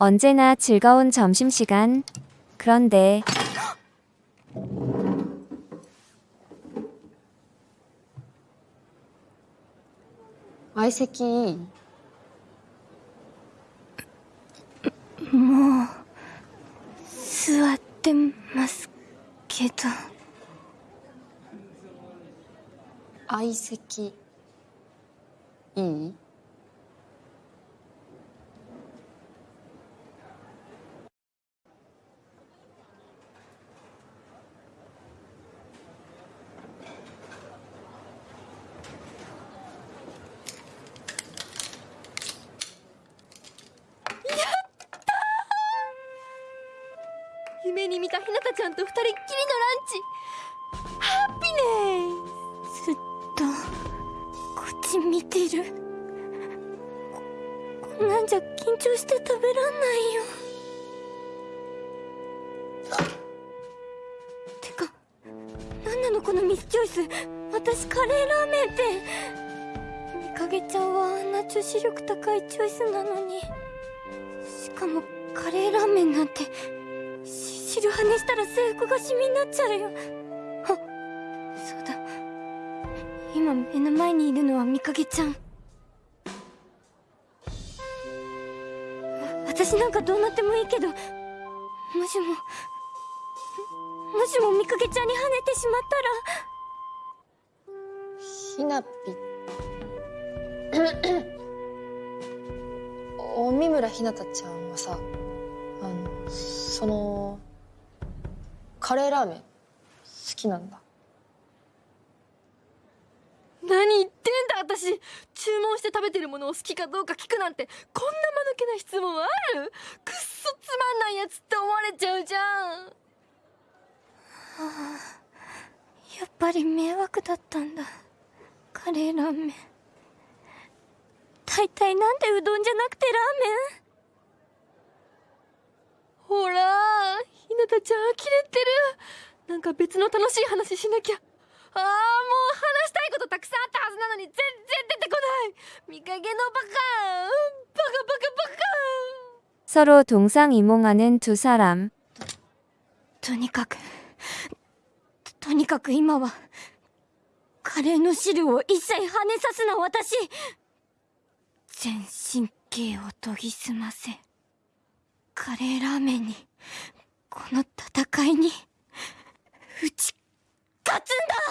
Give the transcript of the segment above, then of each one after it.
언제나 즐거운 점심시간. 그런데 아이 새끼 ってますけど。相席。いい？夢に見たひなたちゃんと二人っきりのランチ。ハッピネスずっとこっち見てる。ここんなんじゃ緊張して食べらんないよ。てかなんなのこのミスチョイス。私カレーラーメンって。みかげちゃんはあんな女子力高いチョイスなのに。しかもカレーラーメンなんてし白羽したら制服がシミになっちゃうよ。あそうだ。今目の前にいるのはみかげちゃん。私なんかどうなってもいいけどもしももしもみかげちゃんに跳ねてしまったら。ひなぴ。お三村ひなたちゃんはさあのそのカレーラーメン。好きなんだ。何言ってんだ私。注文して食べてるものを好きかどうか聞くなんてこんな間抜けな質問ある？くっそつまんないやつって思われちゃうじゃん。やっぱり迷惑だったんだ。カレーラーメン。大体なんでうどんじゃなくてラーメン？ほらひなたちゃん呆れてるなんか別の楽しい話しなきゃああもう話したいことたくさんあったはずなのに全然出てこない見かけのバカバカバカバカ 서로 동상이몽하는 두 사람. とにかくととにかく今はカレーの汁を一切跳ねさすな私全神経を研ぎ澄ませ カレーラーメンにこの戦いに打ち勝つんだ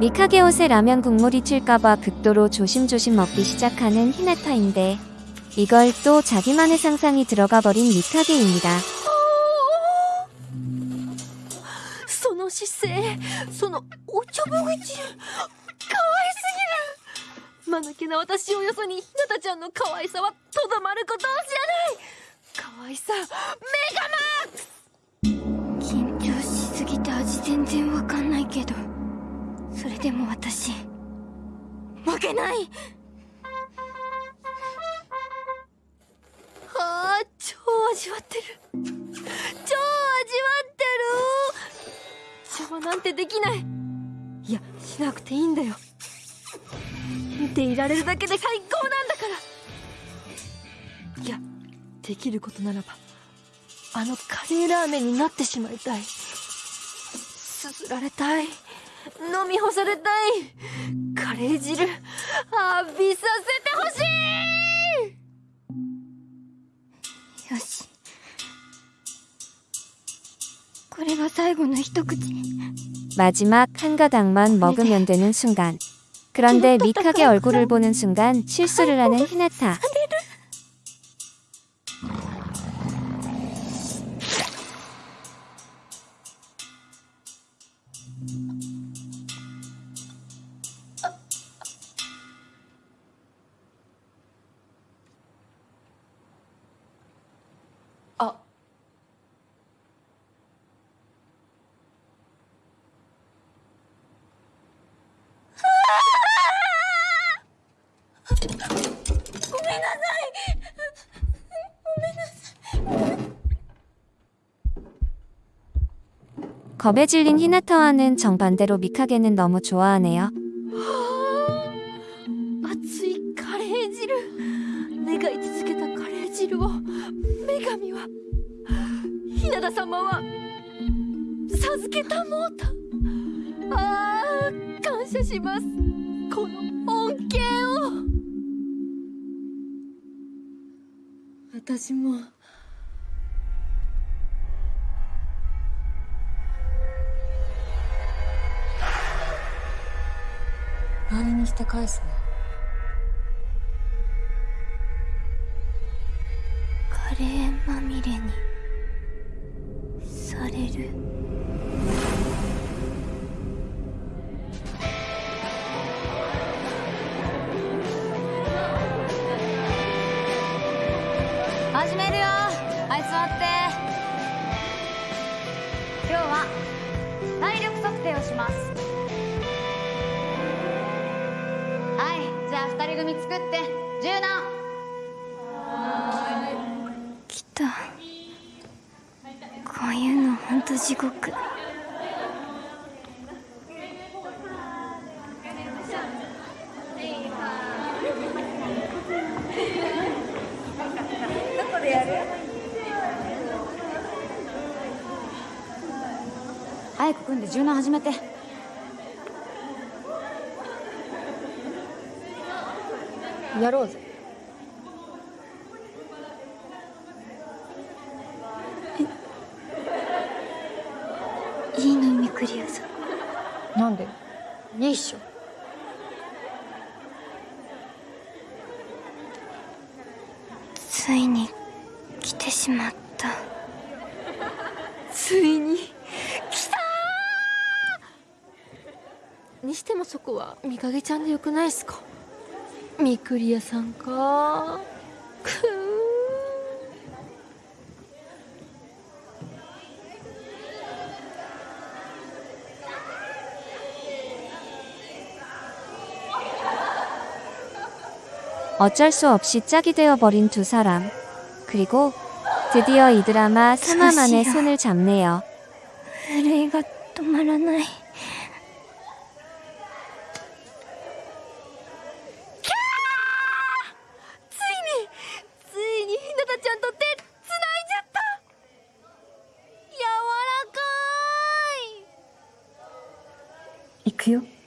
미카게 옷에 라면 국물이 튈까봐 극도로 조심조심 먹기 시작하는 히나타인데 이걸 또 자기만의 상상이 들어가 버린 미카게입니다. おちょぼ口かわいすぎる間抜けな私をよそにひなたちゃんの可愛さはとどまることを知らない。可愛さ。メガマック。ス緊張しすぎて味全然わかんないけどそれでも私負けない。ああ超味わってる。超味わってる。邪魔なんてできない。いやしなくていいんだよ。見ていられるだけで最高なんだから。いやできることならばあのカレーラーメンになってしまいたい。すすられたい。飲み干されたい。カレー汁浴びさせてほしい。よし。これが最後の一口。 마지막 한 가닥만 먹으면 되는 순간. 그런데 미카게 얼굴을 보는 순간 실수를 하는 히나타. 겁에 질린 히나타와는 정반대로 미카게는 너무 좋아하네요. 마치 카레지를 내가 잊지続けた 카레지를 메가미와 히나다様は 授けたもうた 아, 감사します. この恩恵を私も。何にして返すね体力測定をします。はいじゃあ二人組作って柔軟。来た。こういうのほんと地獄早く組んで柔軟始めて。やろうぜ。いいのミクリアさ。んなんで？いいっしょにしてもそこはみかげちゃんでよくないっすかみくりやさんかくー어쩔 수 없이 짝이 되어버린 두 사람. 그리고 드디어 이 드라마 3화 만에 조시야. 손을 잡네요. 震いが止まらない い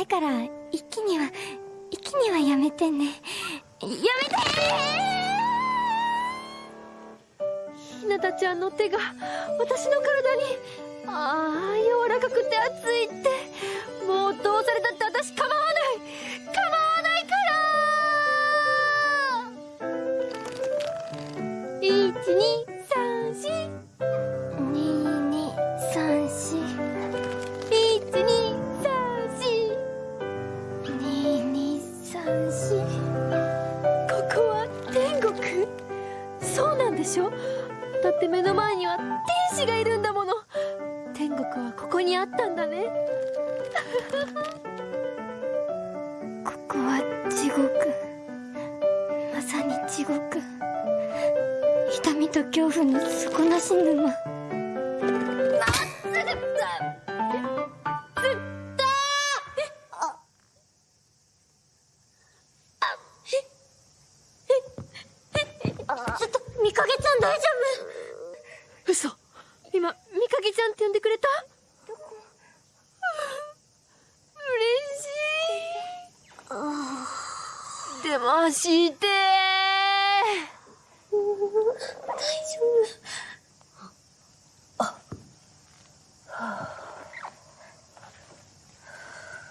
いから一気には一気にはやめてね。やめてひなたちゃんの手が私の体にああ柔らかくて熱いって。もうどうされたって私構わない。構わないから。12二三四ここは天国。そうなんでしょ？だって目の前には天使がいるんだもの。天国はここにあったんだね。ここは地獄。まさに地獄。痛みと恐怖の底なし沼。ちょっとみかげちゃん大丈夫？嘘。今みかげちゃんって呼んでくれた？しい。でも走って。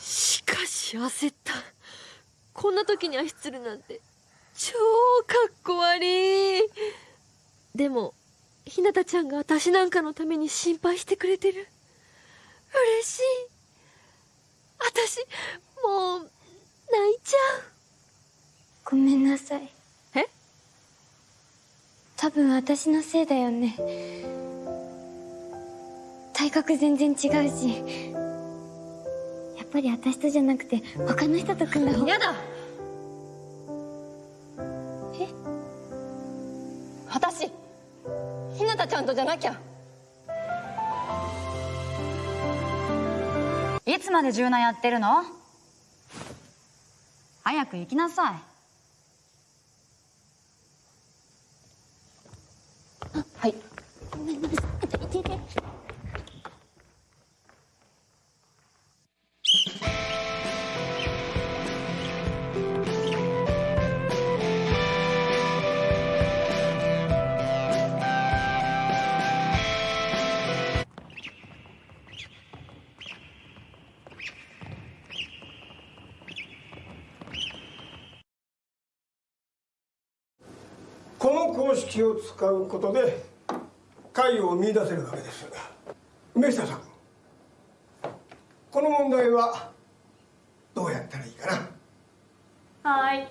しかし焦った。こんな時に走ってるなんて超かっこ悪い。でもひなたちゃんが私なんかのために心配してくれてる。嬉しい。私もう泣いちゃう。ごめんなさい。え？多分私のせいだよね。体格全然違うし。やっぱり私とじゃなくて他の人と組んだ方が。やだえ？私ひなたちゃんとじゃなきゃ。いつまで柔軟やってるの？早く行きなさい。はい。この公式を使うことで解を見出せるわけです梅下さんこの問題はどうやったらいいかなはい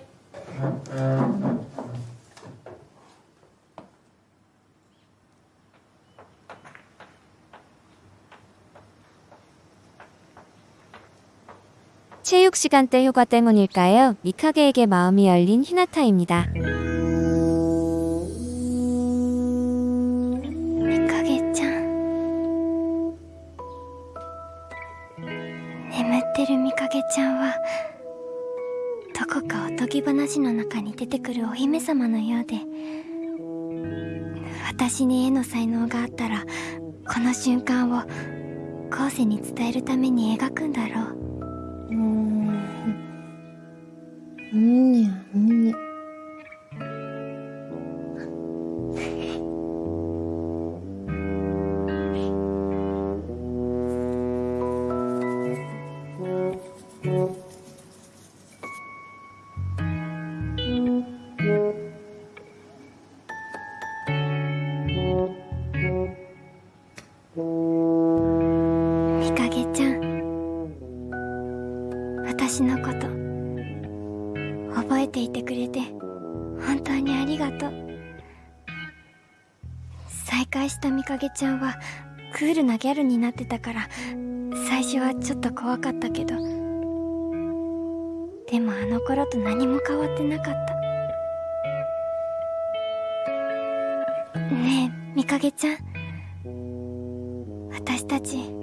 체육 시간대 효과 때문일까요? 미카게에게 마음이 열린 히나타입니다. 様のようで私に絵の才能があったらこの瞬間を後世に伝えるために描くんだろう。うん。うんにゃうんかげちゃん。私のこと覚えていてくれて本当にありがとう。再会したみかげちゃんはクールなギャルになってたから最初はちょっと怖かったけど。でもあの頃と何も変わってなかった。ねえみかげちゃん。私たち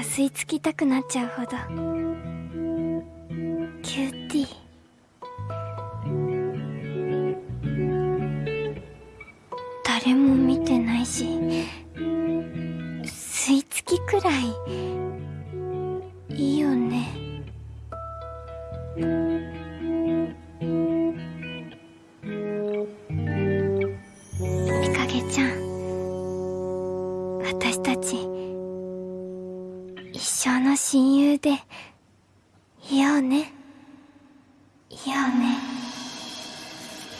吸い付きたくなっちゃうほど。一生の親友でいようねいようね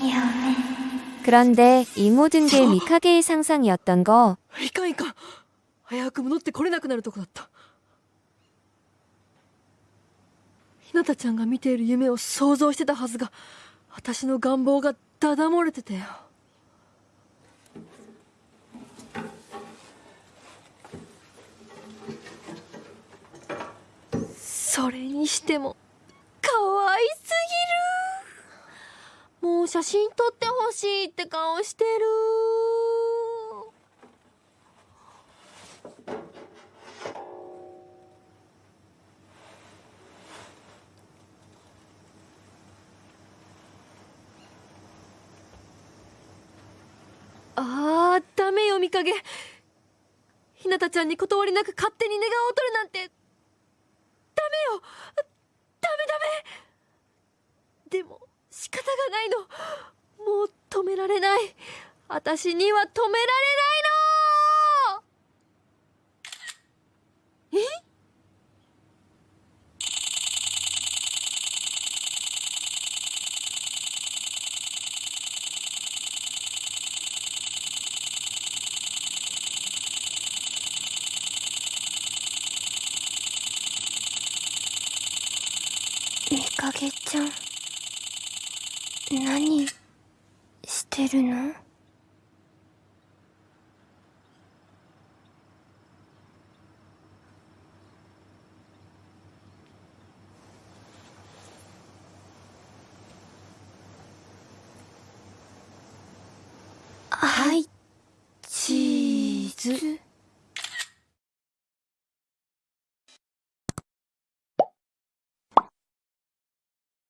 いようね 그런데 이 모든 게 미카게의 상상이었던 거 いかんいかん早く戻ってこれなくなるとこだったひなたちゃんが見ている夢を想像してたはずが私の願望がダダ漏れてたよ それにしても可愛すぎる。もう写真撮ってほしいって顔してる。あーダメよ見影ひなたちゃんに断りなく勝手に寝顔を撮るなんてダメよダメダメでもないの。もう止められない。私には止められないの。え？みかげちゃん。何してるの？